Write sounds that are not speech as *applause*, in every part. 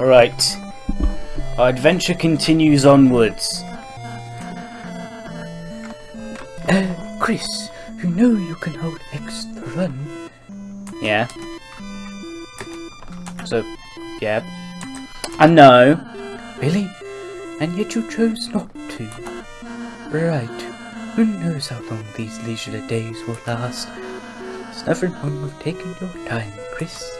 Alright. Our adventure continues onwards. Uh, *clears throat* Kris, you know you can hold X to run. Yeah. So, yeah. I know. Really? And yet you chose not to. Right. Who knows how long these leisurely days will last? There's nothing wrong with taking your time, Kris.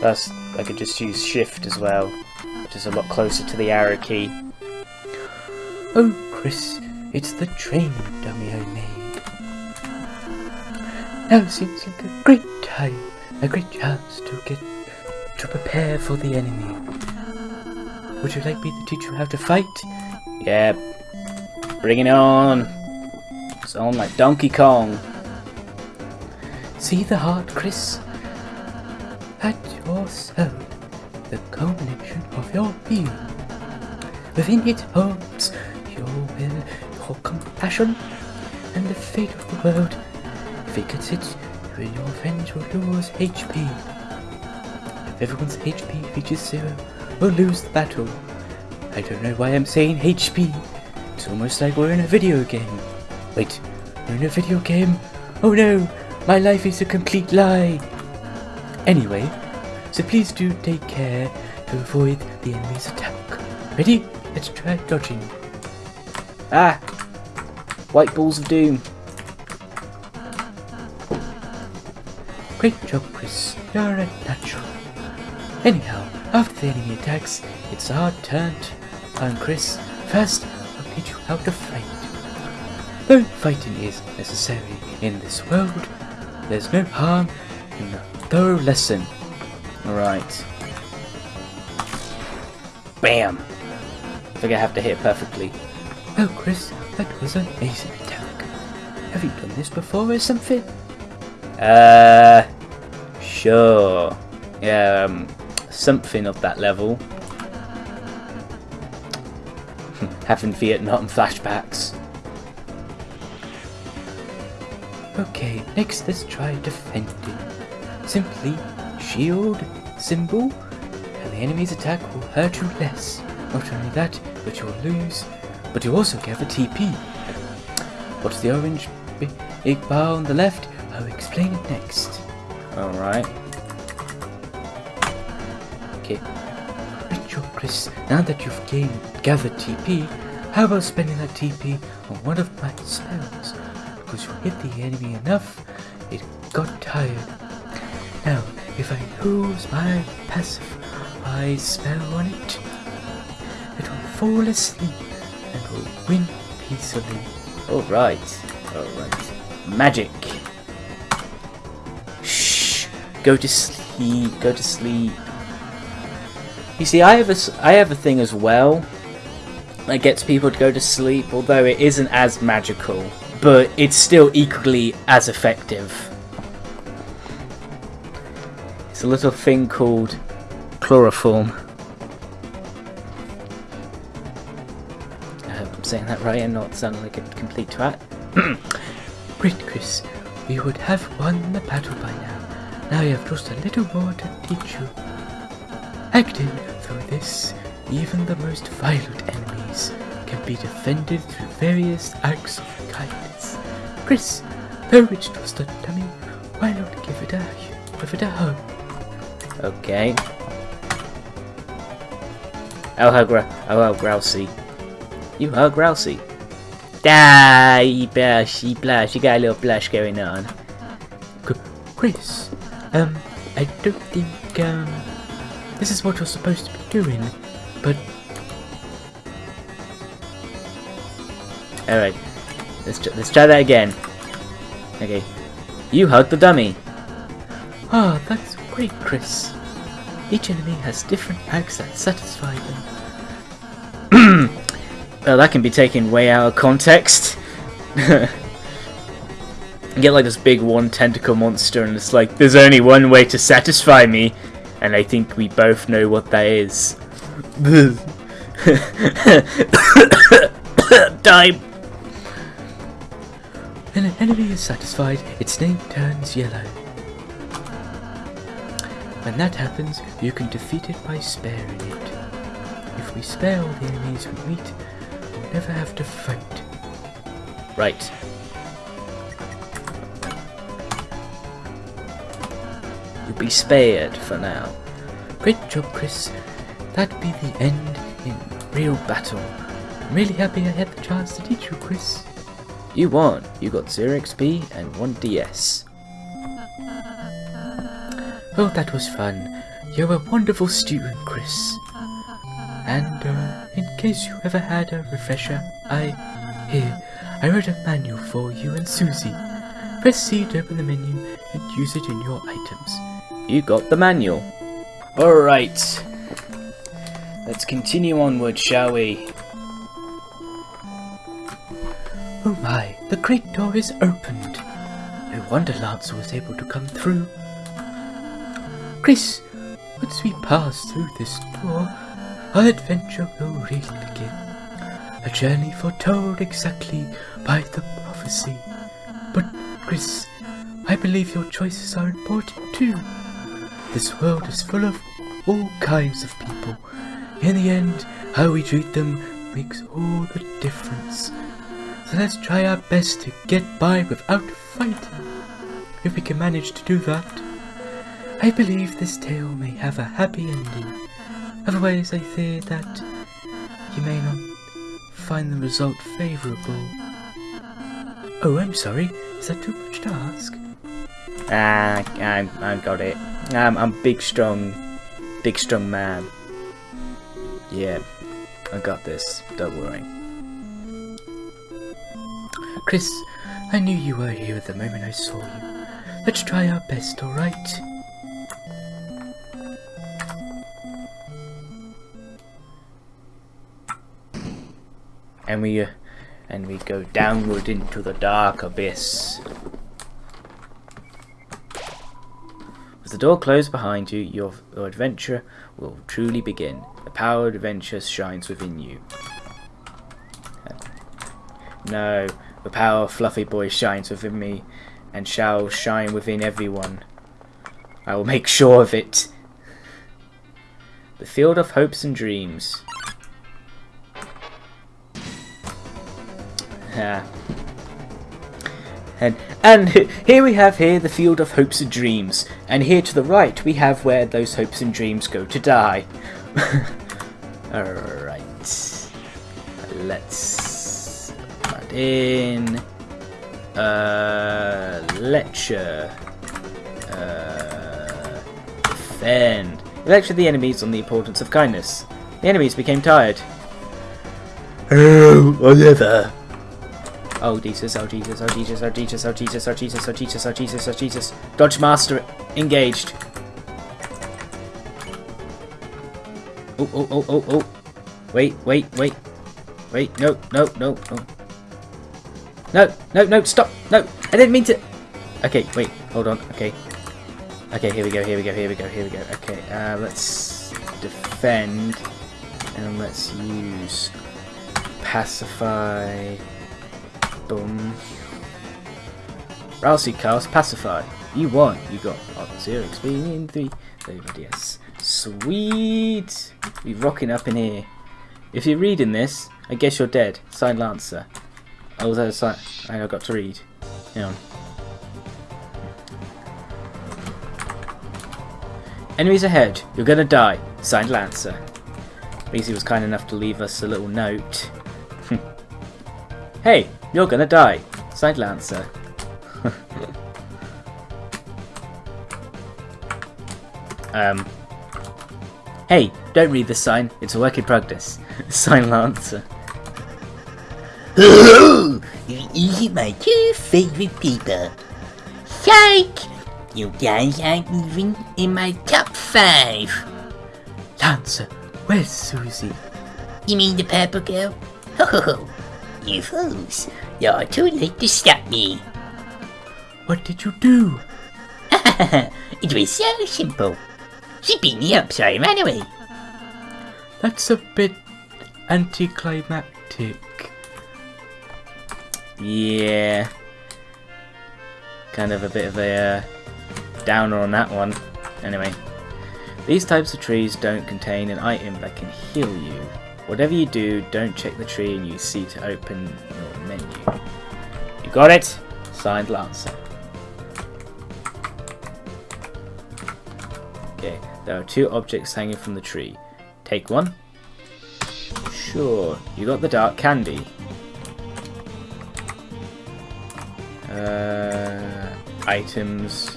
Plus, I could just use shift as well, which is a lot closer to the arrow key. Oh, Kris, it's the training dummy I made. Now seems like a great time, a great chance to get to prepare for the enemy. Would you like me to teach you how to fight? Yeah. Bring it on. It's on like Donkey Kong. See the heart, Kris? Soul, the culmination of your being. Within it holds your will, your compassion, and the fate of the world. If it and your friends will lose HP. If everyone's HP reaches zero, we'll lose the battle. I don't know why I'm saying HP. It's almost like we're in a video game. Wait, we're in a video game? Oh no, my life is a complete lie. Anyway, so please do take care to avoid the enemy's attack. Ready? Let's try dodging. Ah! White balls of doom. Great job, Kris. You're a natural. Anyhow, after the enemy attacks, it's our turn to turn Kris. First, I'll teach you how to fight. Though fighting is necessary in this world, there's no harm in a thorough lesson. Alright. Bam! I think I have to hit it perfectly. Oh, Kris, that was an amazing attack. Have you done this before or something? Uh, sure. Yeah, um, something of that level. *laughs* Having Vietnam flashbacks. Okay, next let's try defending. Simply shield, symbol, and the enemy's attack will hurt you less. Not only that, but you'll lose, but you also get a TP. What's the orange bi- big bar on the left? I'll explain it next. Alright. Okay. Ritual Kris, now that you've gained gathered TP, how about spending that TP on one of my spells? Because you hit the enemy enough, it got tired. Now, if I use my passive I spell on it, it will fall asleep and will win peacefully. Alright. Alright. Magic. Shh. Go to sleep. Go to sleep. You see, I have a, I have a thing as well that gets people to go to sleep, although it isn't as magical, but it's still equally as effective. It's a little thing called chloroform. I hope I'm saying that right and not sounding like a complete twat. *clears throat* Great, Kris. We would have won the battle by now. Now you have just a little more to teach you. Acting through this, even the most violent enemies can be defended through various acts of kindness. Kris, though it's just a dummy, why not give it a give it a hug? Okay. Oh, how, gra- oh, how grousey. You are grousey. Ah, you blush, you blush. You got a little blush going on. Kris, um, I don't think um this is what you're supposed to be doing, but Alright. Let's, tr- let's try that again. Okay. You hug the dummy. Oh, that's great, Kris. Each enemy has different acts that satisfy them. *clears throat* Oh, that can be taken way out of context. *laughs* you get like this big one tentacle monster, and it's like, there's only one way to satisfy me, and I think we both know what that is. *coughs* Die. When an enemy is satisfied, its name turns yellow. When that happens, you can defeat it by sparing it. If we spare all the enemies we meet, we'll never have to fight. Right. You'll be spared for now. Great job, Kris. That'd be the end in real battle. I'm really happy I had the chance to teach you, Kris. You won. You got 0 XP and 1 DS. Oh, that was fun. You're a wonderful student, Kris. And, uh, in case you ever had a refresher, I... Here, I wrote a manual for you and Susie. Press C to open the menu and use it in your items. You got the manual. Alright. Let's continue onward, shall we? Oh my, the great door is opened. No wonder Lancer was able to come through. Kris, once we pass through this door, our adventure will really begin. A journey foretold exactly by the prophecy. But, Kris, I believe your choices are important too. This world is full of all kinds of people. In the end, how we treat them makes all the difference. So let's try our best to get by without fighting. If we can manage to do that, I believe this tale may have a happy ending. Otherwise, I fear that you may not find the result favourable. Oh, I'm sorry. Is that too much to ask? Ah, I, I got it. I'm, I'm big, strong, big, strong man. Yeah, I got this. Don't worry. Kris, I knew you were here at the moment I saw you. Let's try our best, alright? And we, uh, and we go downward into the dark abyss. With the door closed behind you, your, your adventure will truly begin. The power of adventure shines within you. No, the power of Fluffy Boy shines within me, and shall shine within everyone. I will make sure of it. The field of hopes and dreams. Yeah. And and here we have here the field of hopes and dreams, and here to the right we have where those hopes and dreams go to die. *laughs* Alright. Let's add in uh lecture. Uh defend. Lecture the enemies on the importance of kindness. The enemies became tired. Oh, whatever. Oh Jesus, oh Jesus, oh Jesus, oh Jesus, oh Jesus, oh Jesus, oh Jesus, oh Jesus, oh Jesus. Dodge Master engaged. Oh, oh, oh, oh, oh. Wait, wait, wait. Wait, no, no, no, no. No, no, no, stop. No, I didn't mean to. Okay, wait, hold on. Okay. Okay, here we go, here we go, here we go, here we go. Okay, uh, let's defend. And let's use pacify. Boom. Ralsei cast Pacify. You won. You got oh, 0 XP in 3. There yes. Sweet! We rocking up in here. If you're reading this, I guess you're dead. Signed Lancer. Oh, a sign? I got to read. Hang on. Enemies ahead. You're gonna die. Signed Lancer. Beasy was kind enough to leave us a little note. *laughs* hey, you're gonna die. Signed Lancer. *laughs* um. Hey, don't read the sign. It's a work in progress. *laughs* Signed Lancer. *laughs* You are my two favorite people. Psych! You guys aren't even in my top five. Lancer, where's Susie? You mean the purple girl? Oh, you fools. You're too late to stop me. What did you do? *laughs* it was so simple. She beat me up, so I ran away. That's a bit anticlimactic. Yeah. Kind of a bit of a uh, downer on that one. Anyway. These types of trees don't contain an item that can heal you. Whatever you do, don't check the tree and use C to open your menu. You got it? Signed Lancer. Okay, there are two objects hanging from the tree. Take one. Sure, you got the dark candy. Uh, items.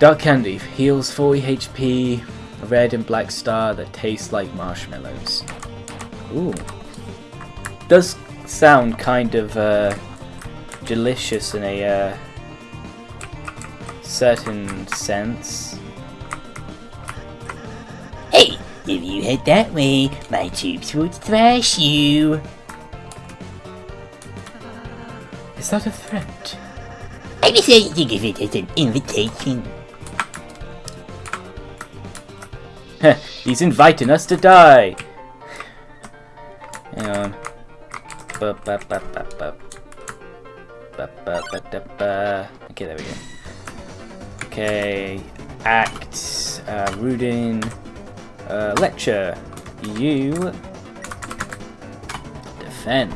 Dark candy heals 40 HP, a red and black star that tastes like marshmallows. Ooh. Does sound kind of uh, delicious in a uh, certain sense. Hey, if you head that way, my troops would thrash you. Is that a threat? I decided to give it as an invitation. *laughs* He's inviting us to die. Hang on. Okay, there we go. Okay, act, uh, Rudinn, uh, lecture. You defend.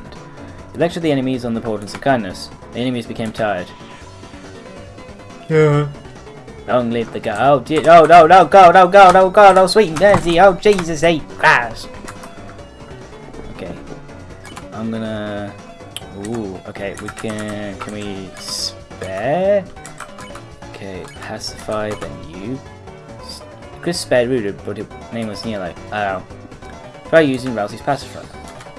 You lecture the enemies on the importance of kindness. The enemies became tired. Yeah. Long live the god. Oh, dear. oh no, no, God, oh God, oh God, oh sweet mercy, oh Jesus, hey, Christ. Okay, I'm gonna. Ooh, okay, we can. Can we spare? Okay, pacify, then you. Kris spared Rudinn, but his name was Nilo. Oh. Try using Ralsei's pacifier.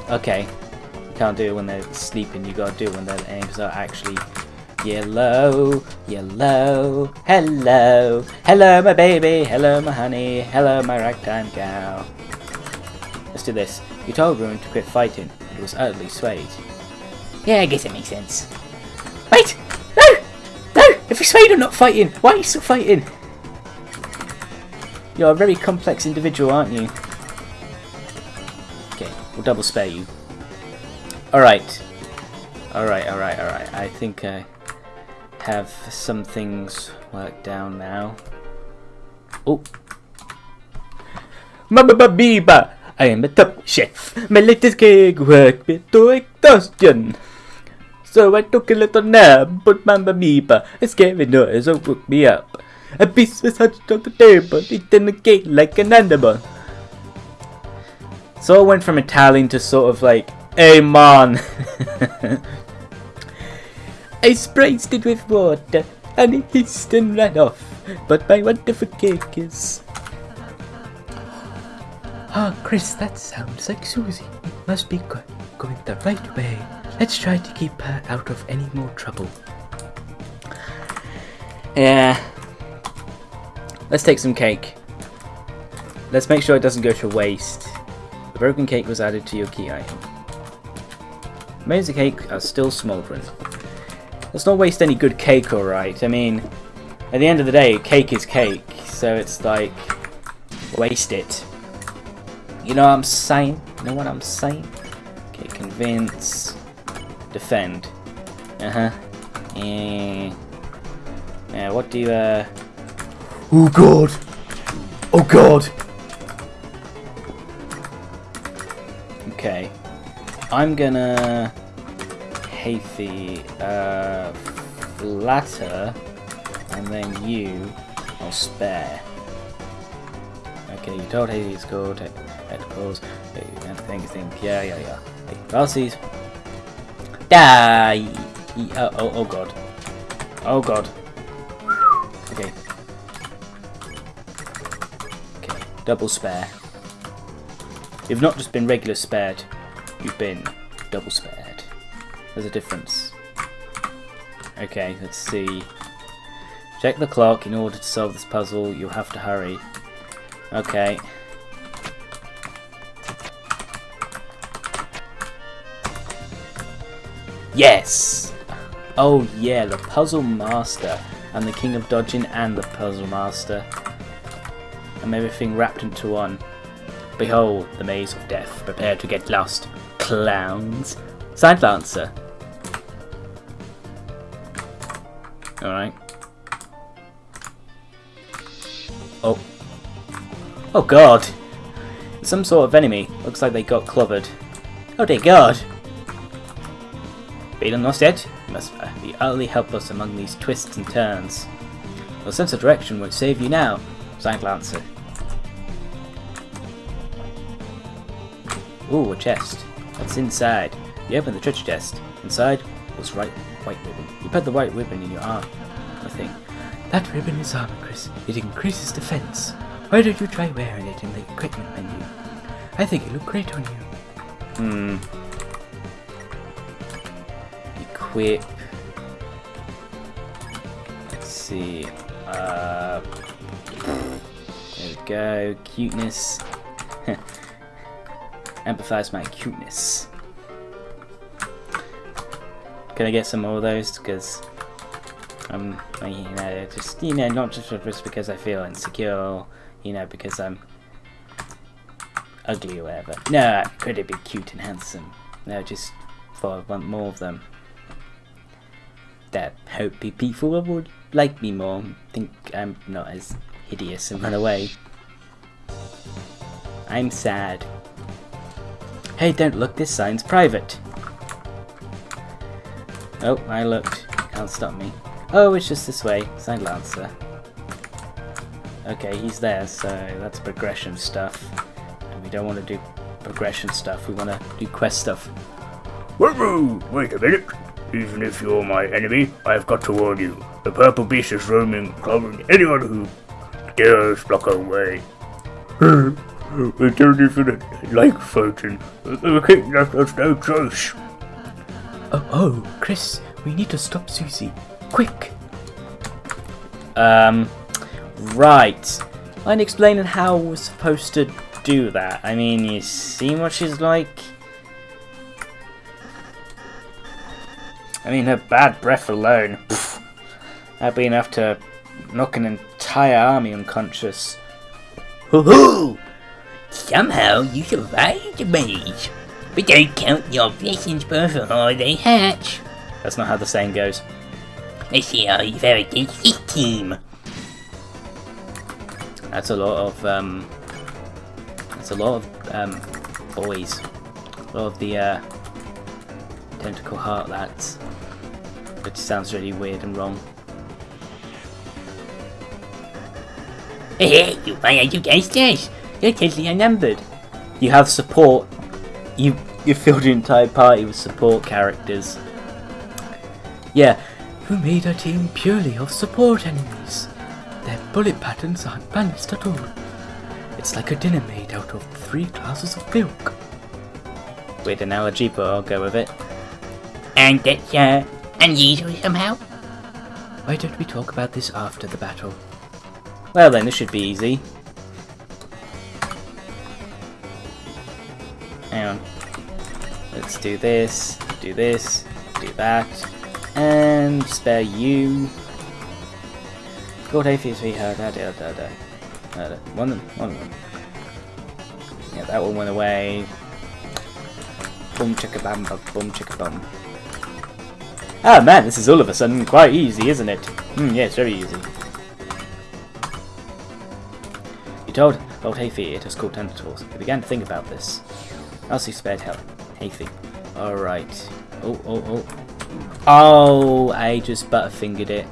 Okay, you can't do it when they're sleeping, you gotta do it when their aims are actually Yellow, yellow, hello, hello my baby, hello my honey, hello my ragtime gal. Let's do this. You told Ruin to quit fighting, and was utterly swayed. Yeah, I guess it makes sense. Wait! No! No! If you're swayed, I'm not fighting! Why are you still fighting? You're a very complex individual, aren't you? Okay, we'll double spare you. Alright. Alright, alright, alright. I think I have some things worked down now. Oh. Mama Biba! I am a top chef. My latest cake worked me to exhaustion. So I took a little nap, but Mama Biba, a scary noise woke me up. A piece was touched on the table, eating the cake like an animal. So I went from Italian to sort of like, hey man. *laughs* I spritz it with water, and it hissed and ran off. But my wonderful cake is. Ah, Kris, that sounds like Susie. Must be go- going the right way. Let's try to keep her out of any more trouble. Yeah. Let's take some cake. Let's make sure it doesn't go to waste. The broken cake was added to your key item. Of cake are still smouldering. Let's not waste any good cake, alright? I mean, at the end of the day, cake is cake, so it's like, waste it. You know what I'm saying? You know what I'm saying? Okay, convince, defend. Uh huh. Yeah. Yeah, what do you, uh. Oh god! Oh god! Okay. I'm gonna. Hathy, uh. And then you. I'll spare. Okay, you told Hathy it's called. Head calls. Think, think. Yeah, yeah, yeah. Hey. Die! Oh, oh, oh god. Oh god. Okay. Okay, double spare. You've not just been regular spared, you've been double spared. There's a difference. Okay, let's see. Check the clock. In order to solve this puzzle, you'll have to hurry. Okay. Yes! Oh yeah, the Puzzle Master. I'm the King of Dodging and the Puzzle Master. I'm everything wrapped into one. Behold, the maze of death. Prepare to get lost, clowns. Side Lancer. Alright. Oh. Oh god! Some sort of enemy. Looks like they got clobbered. Oh dear god! Feeling lost yet? You must be utterly helpless among these twists and turns. Your sense of direction won't save you now. Signed Lancer. Ooh, a chest. What's inside? You open the treasure chest. Inside was right white ribbon. You put the white ribbon in your arm. I think. That ribbon is armor, Kris. It increases defense. Why don't you try wearing it in the equipment menu? I think it look great on you. Hmm. Equip. Let's see. Uh, there we go. Cuteness. *laughs* Amplifies my cuteness. Can I get some more of those? Because I'm, you know, just you know, not just just because I feel insecure, you know, because I'm ugly or whatever. No, could it be cute and handsome? No, just for I want more of them. That hope people would like me more, think I'm not as hideous and run away. I'm sad. Hey, don't look, this sign's private. Oh, I looked. Can't stop me. Oh, it's just this way. Signed Lancer. Okay, he's there, so that's progression stuff. And we don't want to do progression stuff, we want to do quest stuff. Whoa, wait a minute. Even if you're my enemy, I've got to warn you. The purple beast is roaming, clobbering anyone who dares block our way. *laughs* we don't even like fighting. Left us no choice. Oh, oh, Kris, we need to stop Susie. Quick! Um, right. Mind explaining how we're supposed to do that? I mean, you see what she's like? I mean, her bad breath alone, pff, that'd be enough to knock an entire army unconscious. Hoo-hoo! Somehow you survived maze. But don't count your blessings before they hatch. That's not how the saying goes. Let's see how you fare against this team. That's a lot of, um, that's a lot of, um, boys. A lot of the, uh, tentacle heart lads. Which sounds really weird and wrong. Hey, you find out you guys this. You're totally outnumbered. You have support. You you filled your entire party with support characters. Yeah, Who made a team purely of support enemies? Their bullet patterns aren't balanced at all. It's like a dinner made out of three glasses of milk. weird analogy, but I'll go with it. And that's, uh, unusual somehow. Why don't we talk about this after the battle? Well then, this should be easy. Let's do this, do this, do that, and spare you. Gold atheist we heard da da da da. da. One of them, one of them. Yeah, that one went away. Boom chicka bam bum, boom chicka bum. Ah man, this is all of a sudden quite easy, isn't it? Hmm, yeah, it's very easy. You told old it was called Tentacles. He began to think about this. Elsie spared help. Hayfie. Alright. Oh, oh, oh. Oh, I just butterfingered it.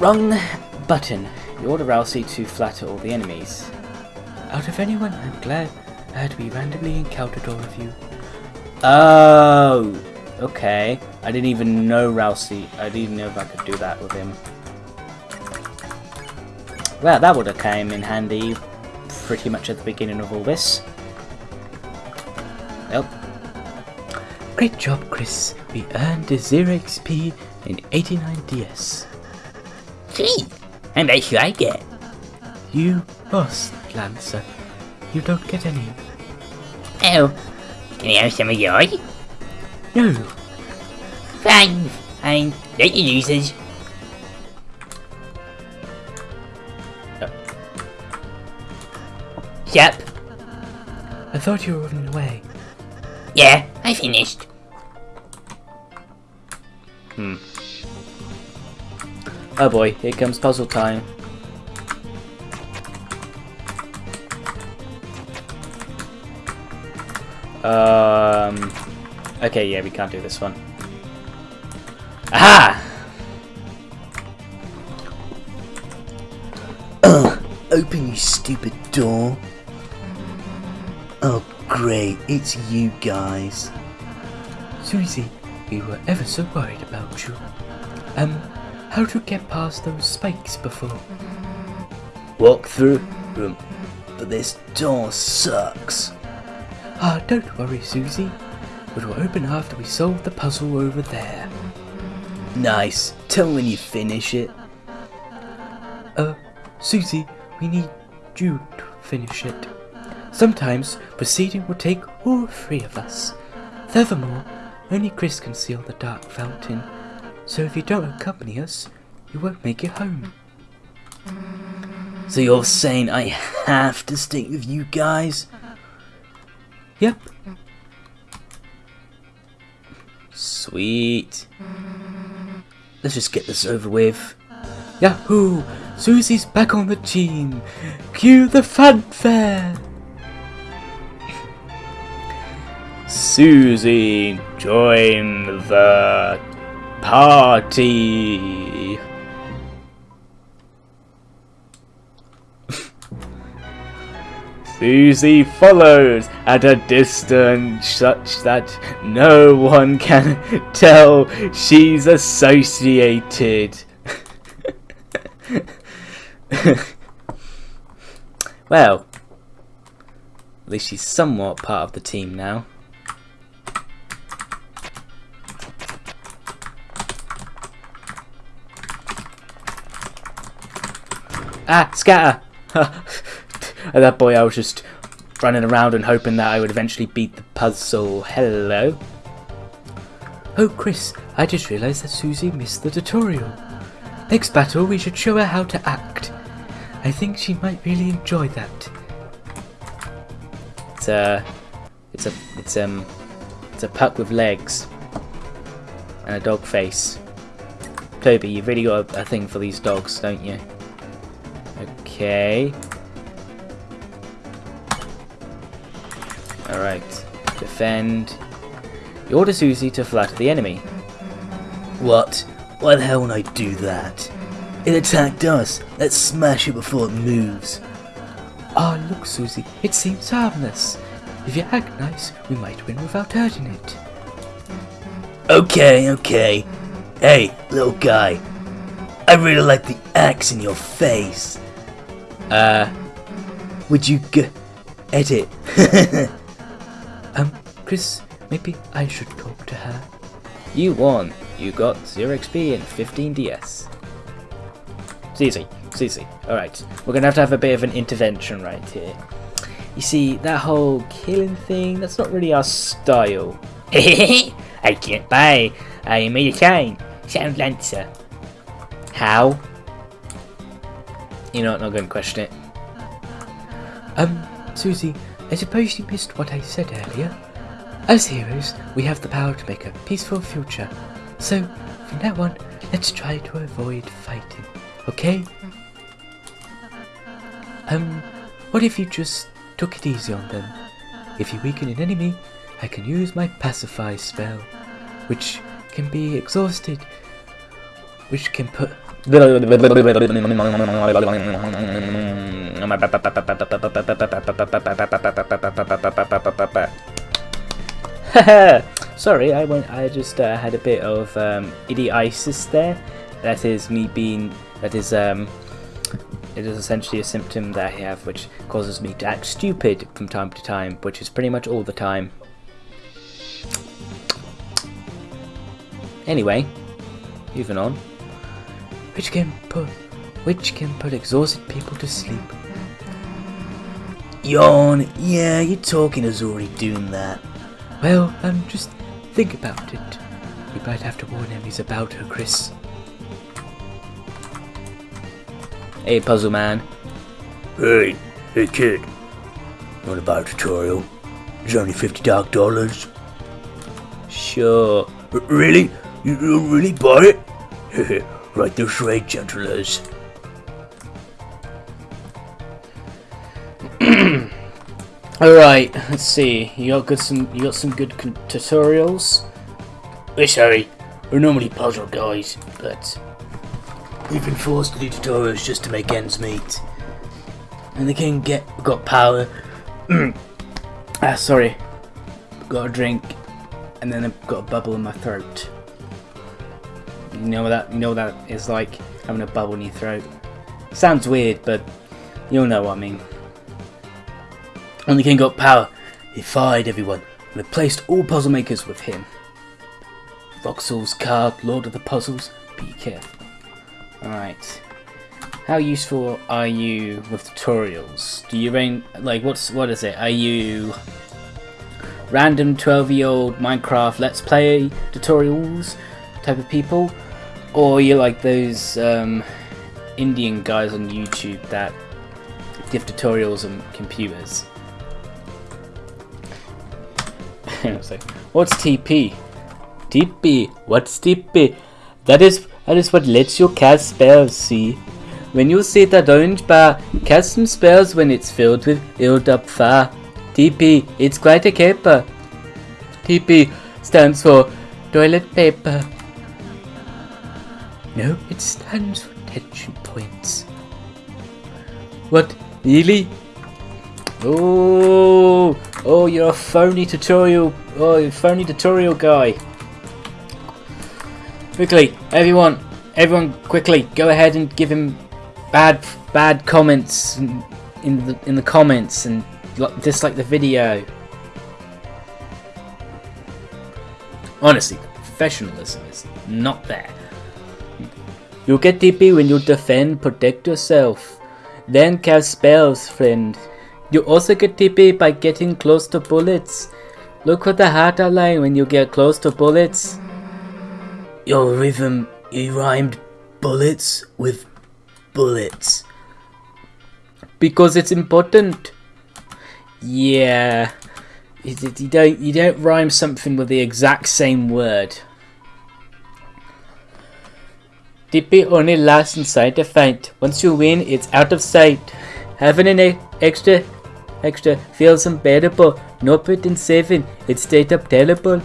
Wrong button. You order Ralsei to flatter all the enemies. Out of anyone, I'm glad that we randomly encountered all of you. Oh, okay. I didn't even know Ralsei. I didn't even know if I could do that with him. Well, that would have came in handy pretty much at the beginning of all this. Great job, Kris. We earned a 0 XP in 89 DS. Gee, how much should I get? You lost, Lancer. You don't get any. Oh, can I have some of yours? No, Fine, fine. Let you losers. Yep. I thought you were running away. Yeah, I finished. Hmm. Oh boy, here comes puzzle time. Um. Okay, yeah, we can't do this one. Aha! Ugh, *coughs* open you stupid door. Oh great, it's you guys. Susie, we were ever so worried about you. Um, how'd you get past those spikes before? Walk through room, but this door sucks. Ah, don't worry, Susie. It will open after we solve the puzzle over there. Nice. Tell me when you finish it. Uh, Susie, we need you to finish it. Sometimes proceeding will take all three of us. Furthermore, only Chris can seal the dark fountain, so if you don't accompany us, you won't make it home. So you're saying I have to stick with you guys? Yep, Sweet. Let's just get this over with. Yahoo! Susie's back on the team. Cue the fanfare. Susie, join the party. *laughs* Susie follows at a distance such that no one can *laughs* tell she's associated. *laughs* well, at least she's somewhat part of the team now. Ah, scatter! *laughs* At that point, I was just running around and hoping that I would eventually beat the puzzle. Hello. Oh, Kris, I just realised that Susie missed the tutorial. Next battle, we should show her how to act. I think she might really enjoy that. It's a, it's a, it's um, it's a puck with legs and a dog face. Toby, you've really got a, a thing for these dogs, don't you? Okay. Alright. Defend. You order Susie to flatter the enemy. What? Why the hell would I do that? It attacked us. Let's smash it before it moves. Ah, look, Susie, it seems harmless. If you act nice, we might win without hurting it. Okay, okay. Hey, little guy. I really like the axe in your face. Uh, Would you g- edit? *laughs* Um, Kris, maybe I should talk to her. you won. You got 0 XP and 15 DS. Susie, Susie. Alright, we're gonna have to have a bit of an intervention right here. You see, that whole killing thing, that's not really our style. *laughs* I can't buy. I made a sign. Sound Lancer. How? You know what, not gonna question it. Um, Susie, I suppose you missed what I said earlier. As heroes, we have the power to make a peaceful future. So, from now on, let's try to avoid fighting, okay? Um, what if you just took it easy on them? If you weaken an enemy, I can use my pacify spell, which can be exhausted, which can put *laughs* Sorry, I went. I just uh, had a bit of um, there. That is me being. That is um. It is essentially a symptom that I have, which causes me to act stupid from time to time, which is pretty much all the time. Anyway, moving on. Which can put which can put exhausted people to sleep. Yawn. Yeah, your talking is already doing that. Well, um, just think about it. We might have to warn enemies about her, Kris. Hey, puzzle man. Hey, hey kid. Not about a tutorial. It's only fifty dark dollars. Sure. R- really? You don't really buy it? *laughs* right this way, gentlers. *clears throat* All right, let's see. You got good some. You got some good tutorials. We're sorry. We're normally puzzle guys, but we've been forced to do tutorials just to make ends meet. And the king get got power. *clears throat* Ah, sorry. Got a drink, and then I've got a bubble in my throat. You know that? You know that is like having a bubble in your throat. Sounds weird, but you'll know what I mean. When the king got power, he fired everyone and replaced all puzzle makers with him. Voxel's card, Lord of the Puzzles, be careful. Alright. How useful are you with tutorials? Do you rain like what's what is it? Are you random 12 year old Minecraft let's play tutorials type of people? Or you're you like those um, Indian guys on YouTube that give tutorials on computers? *laughs* What's TP? TP, what's TP? That is that is what lets you cast spells, see? When you see that orange bar, cast some spells when it's filled with build up fire. TP, it's quite a caper. TP stands for toilet paper. No, it stands for tension points. What? Really? Oh, oh, you're a phony tutorial. Oh, phony tutorial guy. Quickly, everyone, everyone, quickly, go ahead and give him bad, bad comments in in the in the comments and dislike the video. Honestly, professionalism is not there. You get TP when you defend, protect yourself. Then cast spells, friend. You also get TP by getting close to bullets. Look for the heart outline when you get close to bullets. Your rhythm, you rhymed bullets with bullets. Because it's important. Yeah. You don't you don't rhyme something with the exact same word. TP only lasts inside the fight. Once you win, it's out of sight. Having an e- extra extra feels unbearable. No point in saving. It's straight up terrible.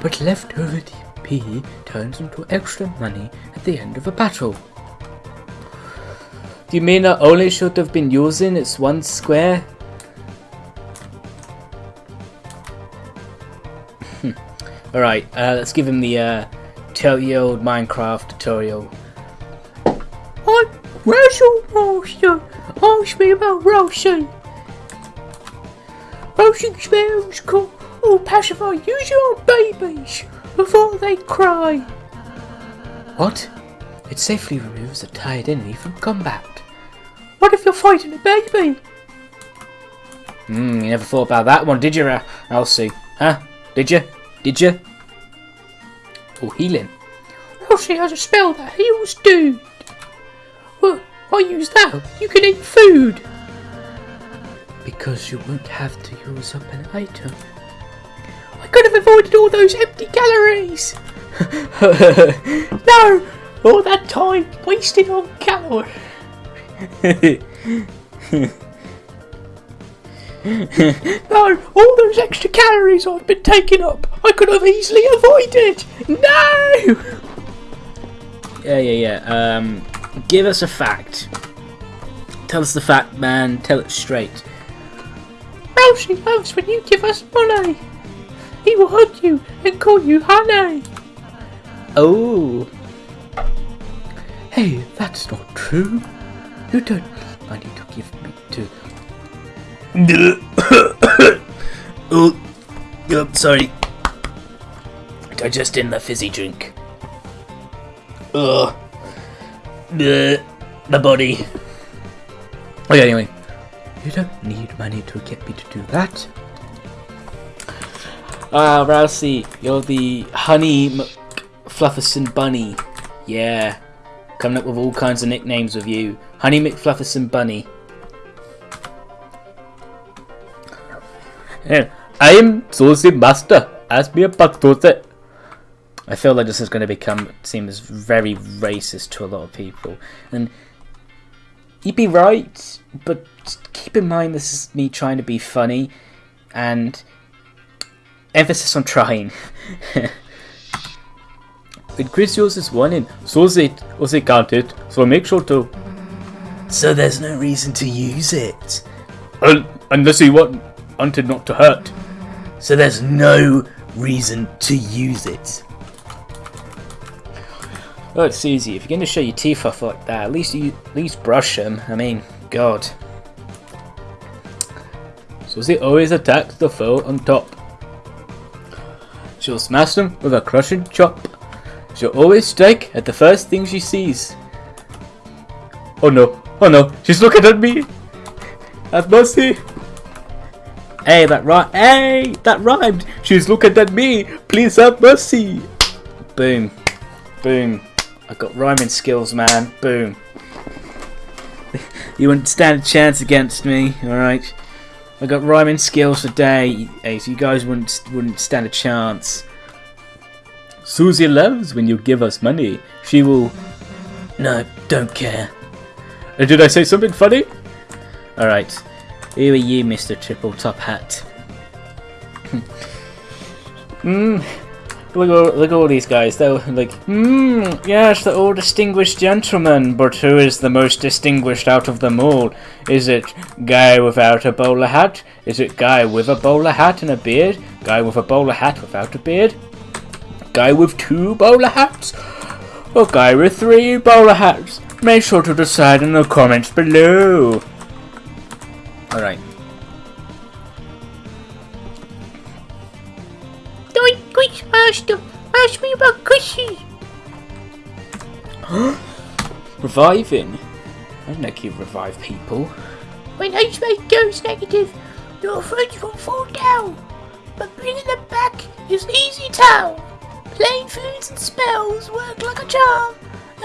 But leftover TP turns into extra money at the end of a battle. You mean I only should have been using its one square? Hmm. Alright, uh, let's give him the uh, tell you old Minecraft tutorial. I'm Russell Master. Ask me about Ralsei. Ralsei spells call or pacify usually on babies before they cry. What? It safely removes a tired enemy from combat. What if you're fighting a baby? Hmm, you never thought about that one, did you, Elsie? Huh? Did you? Did you? Oh, healing. Ralsei has a spell that heals dude. Well, I use that. You can eat food. Because you won't have to use up an item. I could have avoided all those empty calories. *laughs* no, all that time wasted on calories. *laughs* *laughs* No, all those extra calories I've been taking up, I could have easily avoided. No! Yeah, yeah, yeah. Um, give us a fact. Tell us the fact, man. Tell it straight. Ralsei loves when you give us money. He will hug you and call you honey. Oh. Hey, that's not true. You don't need money to give me to. *coughs* oh, oh, sorry. Digesting the fizzy drink. Ugh. The, My body. Okay, anyway. You don't need money to get me to do that. Ah, Ralsei, you're the Honey McFlufferson Bunny. Yeah. Coming up with all kinds of nicknames with you. Honey McFlufferson Bunny. Yeah, I'm Susie Master. Ask me about Susie. I feel like this is going to become seem as very racist to a lot of people. And You'd be right, but keep in mind this is me trying to be funny, and emphasis on trying. *laughs* Yours is one in, so is it, or it counted, so make sure to. So there's no reason to use it. Un- unless you want wanted not to hurt. So there's no reason to use it. Oh, it's easy. If you're going to show your teeth off like that, at least you at least brush them. I mean, God. So they always attack the foe on top. She'll smash them with a crushing chop. She'll always strike at the first thing she sees. Oh no! Oh no! She's looking at me. Have mercy. Hey, that rhymed. Hey, that rhymed. She's looking at me. Please have mercy. Boom. Boom. I got rhyming skills, man. Boom. *laughs* you wouldn't stand a chance against me, alright? I got rhyming skills today, hey, so you guys wouldn't wouldn't stand a chance. Susie loves when you give us money. She will. No, don't care. Did I say something funny? Alright. Who are you, Mr. Triple Top Hat? Hmm. Look at, look at all these guys. They're like, hmm, yes, they're all distinguished gentlemen, but who is the most distinguished out of them all? Is it guy without a bowler hat? Is it guy with a bowler hat and a beard? Guy with a bowler hat without a beard? Guy with two bowler hats? Or guy with three bowler hats? Make sure to decide in the comments below. Alright. Don't quick, Master. Ask me about Chrissy. *gasps* Reviving? I don't know if you revive people. When HMA goes negative, your friends will fall down. But bringing them back is easy town. Plain foods and spells work like a charm.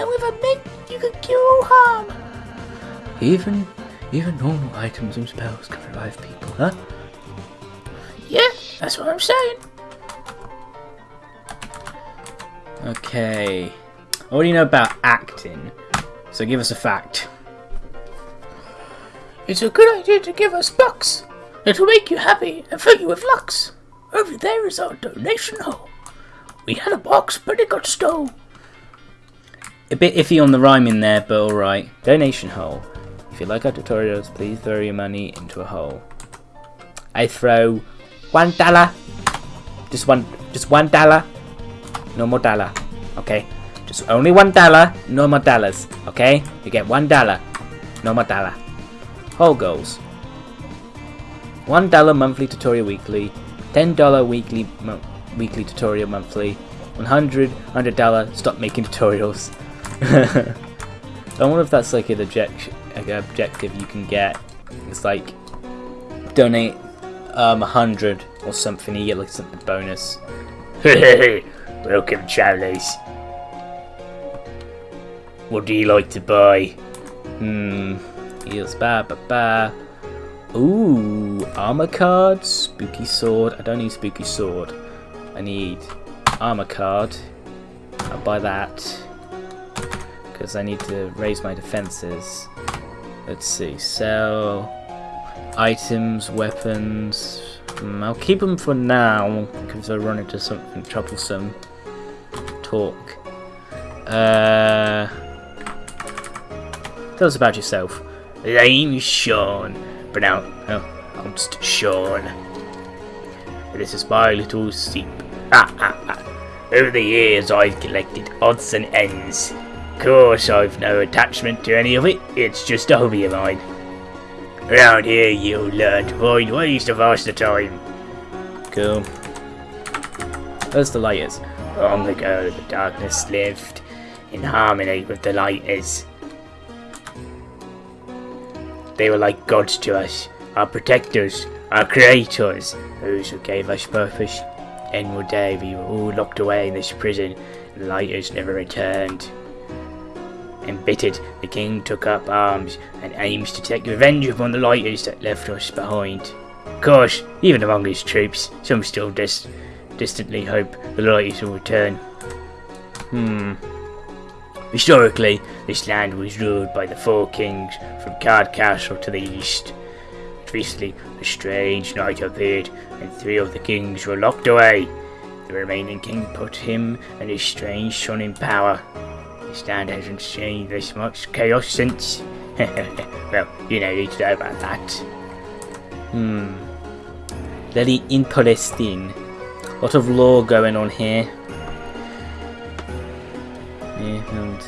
And with a mint, you can cure all harm. Even even normal items and spells can revive people, huh? Yeah, that's what I'm saying. Okay. What do you know about acting? So give us a fact. It's a good idea to give us bucks. It'll make you happy and fill you with lux. Over there is our donation hole. We had a box, but it got stole. A bit iffy on the rhyming there, but alright. Donation hole. You like our tutorials, please throw your money into a hole. I throw one dollar. Just one just one dollar. No more dollar. Okay? Just only one dollar, no more dollars. Okay? You get one dollar. No more dollar. Hole goals. One dollar monthly tutorial weekly. Ten dollar weekly weekly tutorial monthly. 100 hundred dollar stop making tutorials. *laughs* I wonder if that's like an object like objective you can get. It's like donate um a hundred or something, you get like something bonus. *laughs* Welcome, travellers. What do you like to buy? Hmm. Heals ba ba ba. Ooh, armor card, spooky sword. I don't need spooky sword. I need armor card. I'll buy that because I need to raise my defenses. Let's see, sell items, weapons. Hmm, I'll keep them for now because I run into something troublesome. Talk. Uh, tell us about yourself. Name's Seam, but now oh, I'm just Seam. This is my little sheep. Ah, ah, ah. Over the years, I've collected odds and ends. Of course, I've no attachment to any of it. It's just a hobby of mine. Around here, you'll learn to find ways to pass the time. Cool. Where's the Lightners? Long ago, the darkness lived in harmony with the Lightners. They were like gods to us, our protectors, our creators, those who gave us purpose. And one day we were all locked away in this prison, and the Lightners never returned. Embittered, the king took up arms and aims to take revenge upon the Lightners that left us behind. Of course, even among his troops, some still dis- distantly hope the Lightners will return. Hmm. Historically, this land was ruled by the four kings from Card Castle to the east. But Recently, a strange knight appeared, and three of the kings were locked away. The remaining king put him and his strange son in power. This land hasn't seen this much chaos since. *laughs* well, you know, need to know about that. Hmm. Very interesting. lot of lore going on here. Yeah, and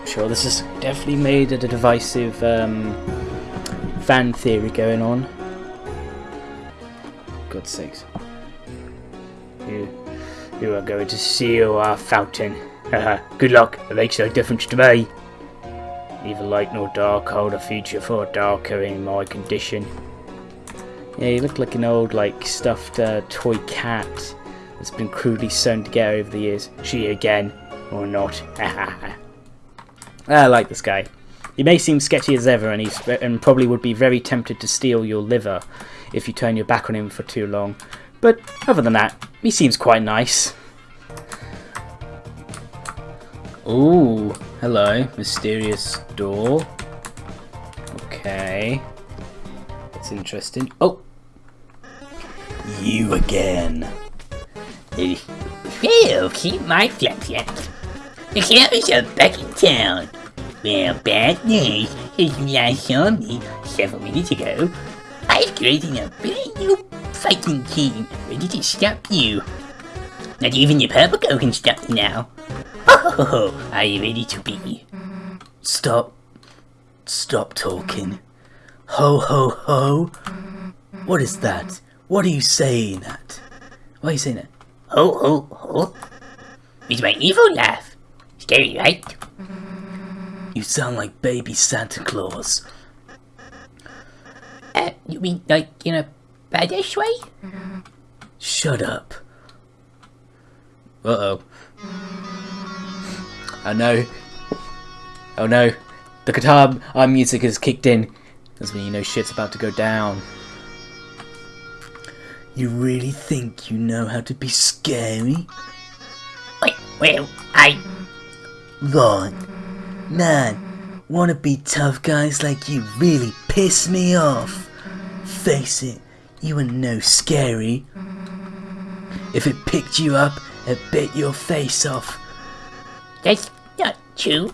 I'm sure this has definitely made a divisive um, fan theory going on. God's sakes. You, you are going to seal our fountain. Haha, *laughs* Good luck, it makes no difference to me. Neither light nor dark hold a future for a Darkner in my condition. Yeah, you look like an old, like, stuffed uh, toy cat that's been crudely sewn together over the years. She again, or not. *laughs* I like this guy. He may seem sketchy as ever, and he's and probably would be very tempted to steal your liver if you turn your back on him for too long. But other than that, he seems quite nice. Ooh, hello, mysterious door. Okay, that's interesting. Oh, You again. Eh, Phil, keep my flap flap. The cameras are back in town. Well, bad news. Last saw me several minutes ago, I've created a brand new fighting team ready to stop you. Not even the purple girl can stop me now. Oh, are you ready to be? Stop. Stop talking. Ho ho ho. What is that? What are you saying at? Why are you saying that? Ho ho ho. With my evil laugh. Scary, right? You sound like baby Santa Claus. Uh, you mean like in a badish way? Shut up. Uh oh. Oh no. Oh no. The guitar our music has kicked in. That's when you know shit's about to go down. You really think you know how to be scary? Wait, well, I. Right. Man, wanna be tough guys like you really piss me off. Face it, you were no scary. If it picked you up, it bit your face off. That's not true.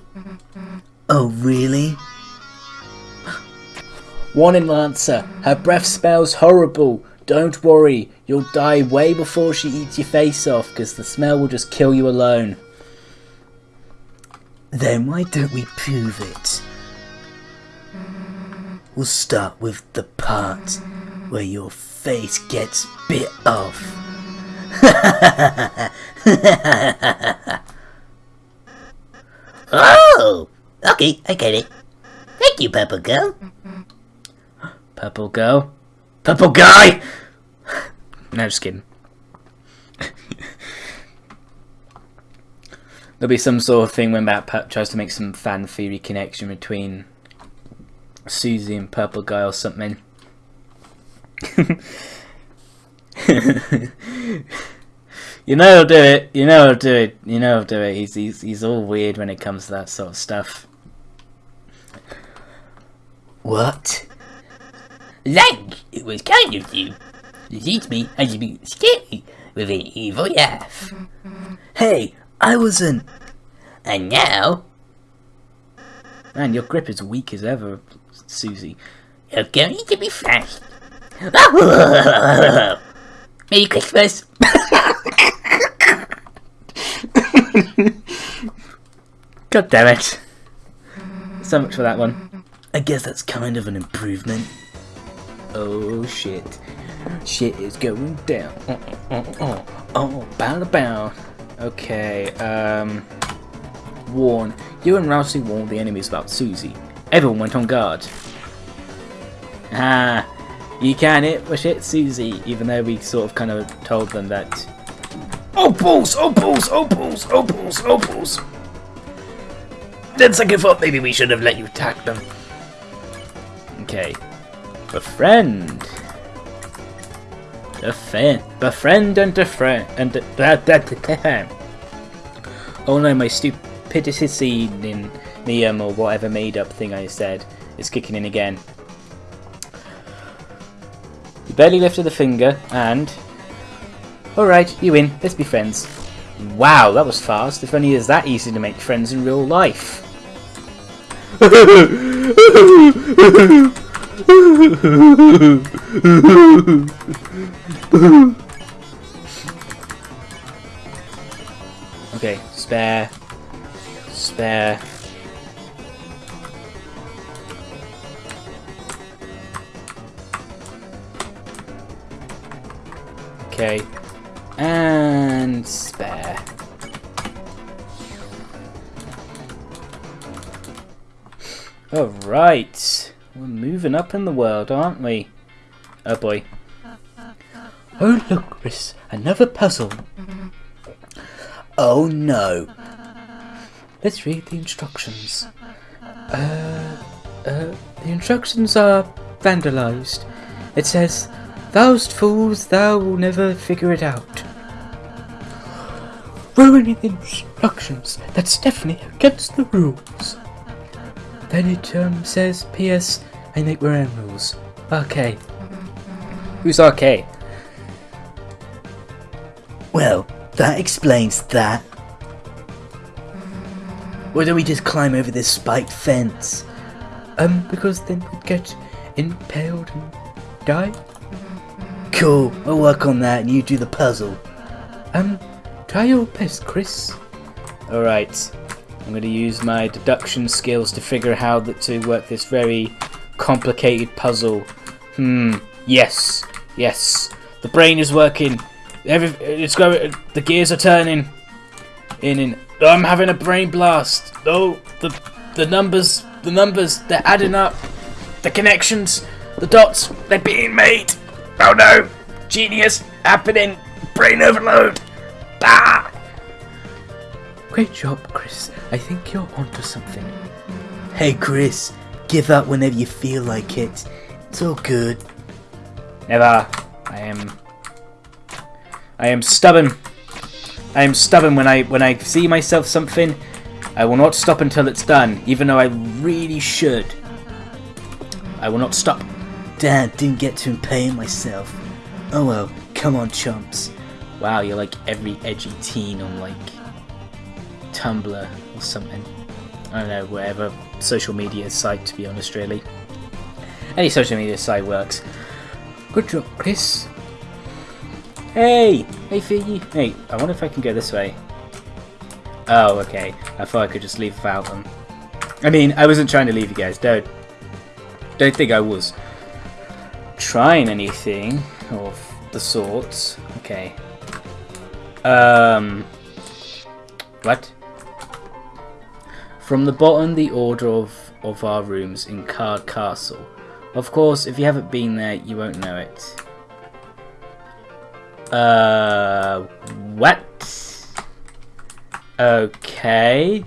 Oh, really? Warning, Lancer. Her breath smells horrible. Don't worry. You'll die way before she eats your face off, because the smell will just kill you alone. Then why don't we prove it? We'll start with the part where your face gets bit off. *laughs* Oh! Okay, I get it. Thank you, Purple Girl. Purple girl. Purple guy! no, just kidding. There'll be some sort of thing when MatPat tries to make some fan theory connection between Susie and Purple Guy or something. *laughs* *laughs* you know he'll do it. You know he'll do it. You know he'll do it. He's he's he's all weird when it comes to that sort of stuff. What? Like, it was kind of you. You teach me how to be scary with an evil laugh. Hey, I wasn't. And now, Man, your grip is weak as ever, Susie. you're going to be fast. *laughs* Merry Christmas. *laughs* God damn it. So much for that one. I guess that's kind of an improvement. Oh shit. Shit is going down. Oh, oh, oh, oh, bow bow. Okay, um. Warn. You and Ralsei warned the enemies about Susie. Everyone went on guard. Ah, you can hit push it Susie, even though we sort of kind of told them that. Opals, opals, opals, opals, opals. Then second thought maybe we should have let you attack them. Okay. Befriend. Defend. Befriend and defriend. And that, that, Oh no, my stupidity in Neum or whatever made up thing I said is kicking in again. Barely lifted a finger and. Alright, you win. Let's be friends. Wow, that was fast. If only it was that easy to make friends in real life. *laughs* Okay, spare. Spare. Okay. And spare. Alright. We're moving up in the world, aren't we? Oh boy. Oh, look, Kris, another puzzle. Oh no. Let's read the instructions. Uh, uh, the instructions are vandalized. It says, Thou'st fools, thou will never figure it out. Ruining the instructions. That's definitely against the rules. Then it um, says, P.S. I make my own rules. Okay. Who's RK? Well, that explains that. Why don't we just climb over this spiked fence? Um, because then we'd get impaled and die. Cool, I'll work on that and you do the puzzle. Um, try your best, Kris. Alright. I'm going to use my deduction skills to figure out how to work this very complicated puzzle. Hmm. Yes. Yes. The brain is working. Every, it's going. The gears are turning. In and I'm having a brain blast. Oh, the the numbers, the numbers, they're adding up. The connections, the dots, they're being made. Oh no! Genius happening. Brain overload. Ah! Great job, Kris. I think you're onto something. Hey Kris, give up whenever you feel like it. It's all good. Never. I am. I am stubborn. I am stubborn when I when I see myself something. I will not stop until it's done, even though I really should. I will not stop. Dad didn't get to impale myself. Oh well, come on chumps. Wow, you're like every edgy teen on like Tumblr or something. I don't know, whatever social media site to be honest, really. Any social media site works. Good job, Kris. Hey! Hey, Figgy! Hey, I wonder if I can go this way. Oh, okay. I thought I could just leave without them. I mean, I wasn't trying to leave you guys. Don't, don't think I was trying anything of the sorts. Okay. Um. What? From the bottom, the order of, of our rooms in Card Castle. Of course, if you haven't been there, you won't know it. Uh, what? Okay.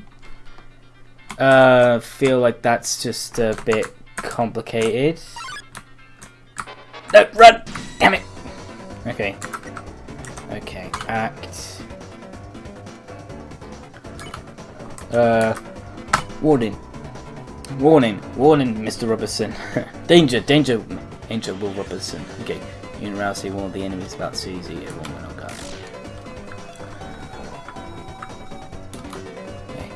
Uh, feel like that's just a bit complicated. No, run! Damn it! Okay. Okay, act. Uh, warning. Warning, warning, Mr. Robertson. *laughs* danger, danger, danger, Will Robertson. Okay, you and Ralsei warn the enemies about Susie. Everyone went on guard. Okay.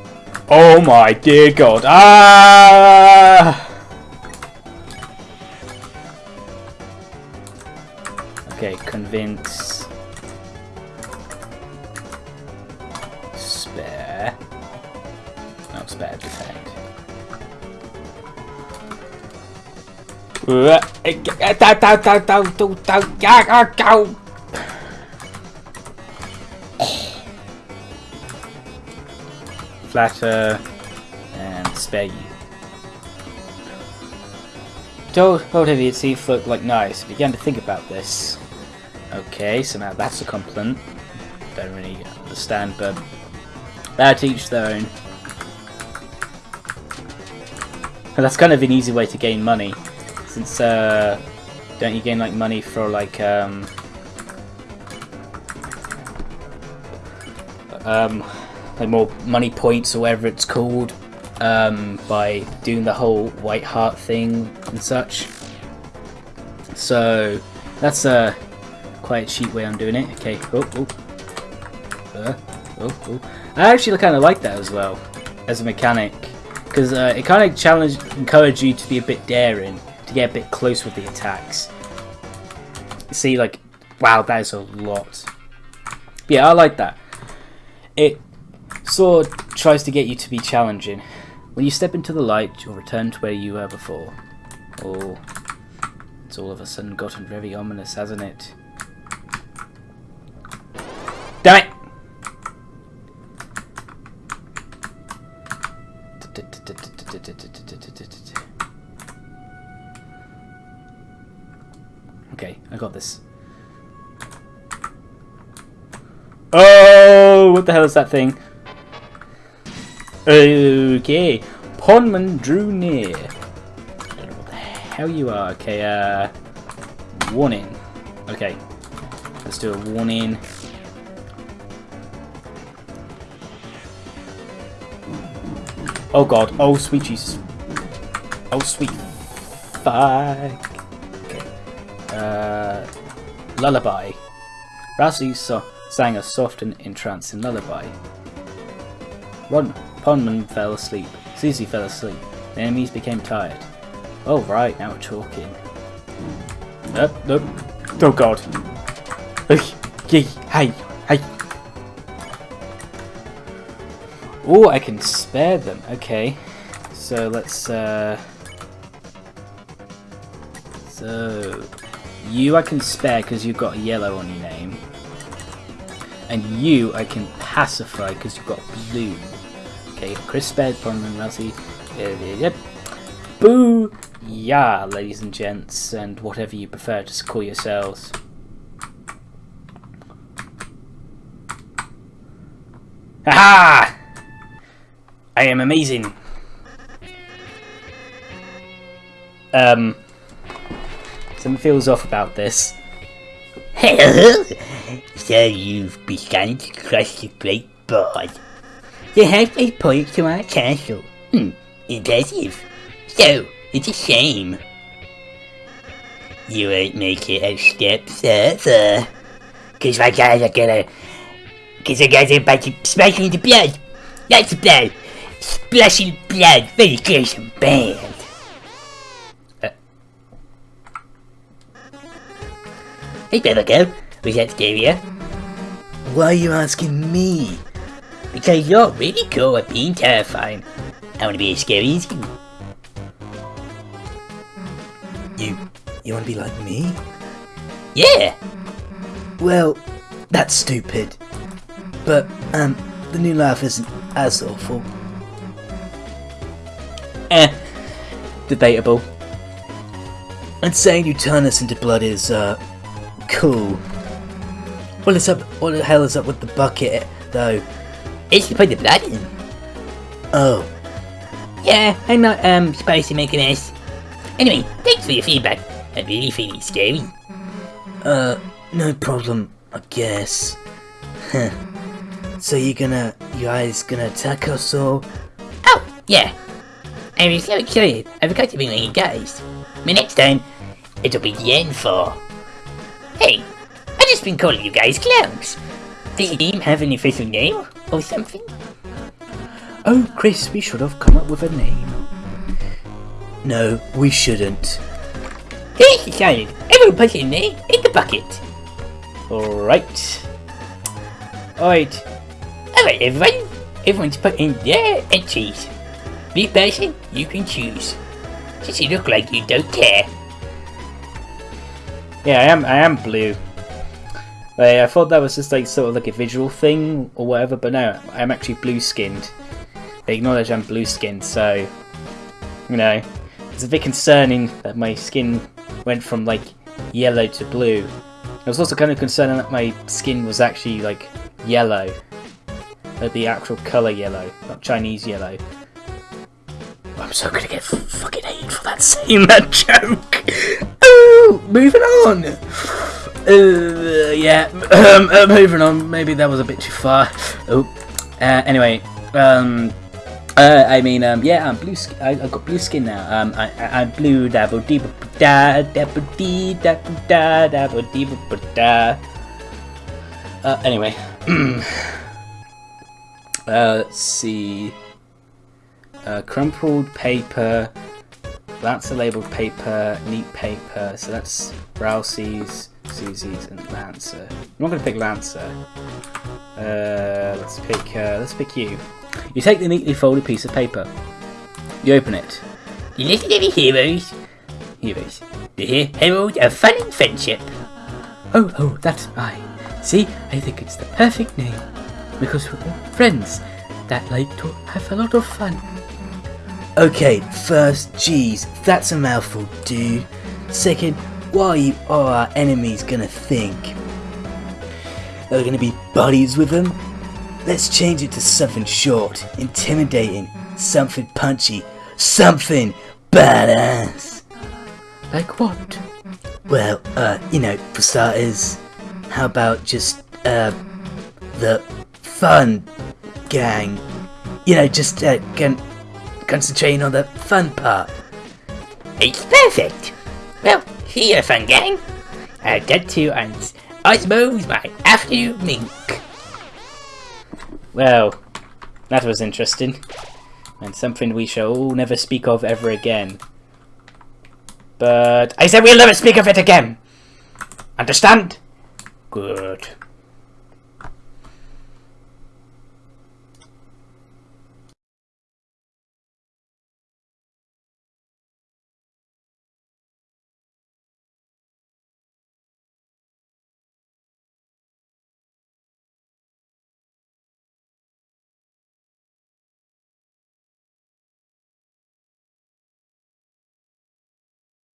Oh my dear God! Ah! Convince. Spare. not spare defend. Flatter and spare you. Told, told him he'd see looked like nice. Began to think about this. Okay, so now that's a compliment. Don't really understand, but that each their own. And that's kind of an easy way to gain money, since uh, don't you gain like money for like um um like more money points or whatever it's called um, by doing the whole white heart thing and such. So that's a quite cheap way I'm doing it. Okay. Oh, oh. Uh, oh, oh. I actually kind of like that as well as a mechanic because uh, it kind of challenge encourage you to be a bit daring to get a bit close with the attacks. See, like, wow, that is a lot. Yeah, I like that. It sort of tries to get you to be challenging. When you step into the light, you'll return to where you were before. Oh, it's all of a sudden gotten very ominous, hasn't it? Oh, what the hell is that thing? Okay, Ponman drew near. I don't know what the hell you are. Okay, uh, warning. Okay, let's do a warning. Oh god, oh sweet Jesus. Oh sweet fuck. Okay. Uh, lullaby. Ralsei so sang a soft and entrancing lullaby. Ron Ponman fell asleep. Susie fell asleep. The enemies became tired. Oh right, now we're talking. Nope, nope. Oh god. Hey, hey, hey. Oh, I can spare them. Okay. So let's uh so you I can spare because you've got yellow on your name. And you I can pacify because you've got blue. Okay, Kris spared Parliament Ralsei. Yep. Boo! Yeah, ladies and gents, and whatever you prefer to call yourselves. Ha I am amazing. Um, something feels off about this. *laughs* so you've begun to crush the great board. The halfway point to our castle. Hmm, impressive. So, it's a shame. You won't make it a step further. Cause my guys are gonna... Cause the guys are about to smash into blood. Lots of blood. Splashing blood. Very band. Hey, Beverco. Was that scarier? Why are you asking me? Because you're really cool at being terrifying. I want to be as scary as you. You, you want to be like me? Yeah. Well, that's stupid. But um, the new life isn't as awful. Eh, debatable. And saying you turn us into blood is uh cool. What is up? What the hell is up with the bucket, though? It's to put the blood in. Oh. Yeah, I'm not um supposed to make an S. Anyway, thanks for your feedback. I really feel it's scary. Uh, no problem, I guess. Huh. So you're gonna, you guys gonna attack us all? Oh, yeah. I was so excited, I forgot to bring you guys. But next time, it'll be the end for. Hey, I've just been calling you guys clowns. Does your team have an official name or something? Oh, Kris, we should have come up with a name. No, we shouldn't. Here's decided. Everyone put your name in the bucket. Alright. Alright. Alright, everyone. Everyone's put in their entries. Be person you can choose. Since you look like you don't care. Yeah, I am I am blue. I thought that was just like sort of like a visual thing or whatever, but no, I'm actually blue skinned. They acknowledge I'm blue skinned, so you know. It's a bit concerning that my skin went from like yellow to blue. I was also kind of concerned that my skin was actually like yellow. Like the actual colour yellow, not Chinese yellow. I'm so gonna get fucking hate for that *laughs* saying that joke. Moving on. Uh, yeah, um, uh, moving on. Maybe that was a bit too far. Oh, Uh, anyway, um, uh, I mean, um, yeah, I'm blue. I, I got blue skin now. Um, I, I, I'm blue. Dabble dee da dabble dee dabble da dabble dee da. Uh, anyway, *clears throat* uh, let's see. Uh, crumpled paper. Lancer labeled paper, neat paper. So that's Ralsei's, Susie's, and Lancer. I'm not going to pick Lancer. Uh, let's pick. Uh, let's pick you. You take the neatly folded piece of paper. You open it. You listen to me, heroes. Heroes. The herald of fun and friendship. Oh, oh, that's mine. See, I think it's the perfect name. Because we're all friends that like to have a lot of fun. Okay, first, geez, that's a mouthful, dude. Second, why you are our enemies gonna think? That we're gonna be buddies with them? Let's change it to something short, intimidating, something punchy, something badass. Like what? Well, uh, you know, for starters, how about just, uh, the fun gang? You know, just, uh, con- concentrating on the fun part. It's perfect. Well, see you, fun gang. I've got to and Osmo's my afternoon mink. Well, that was interesting. And something we shall all never speak of ever again. But I said we'll never speak of it again! Understand? Good.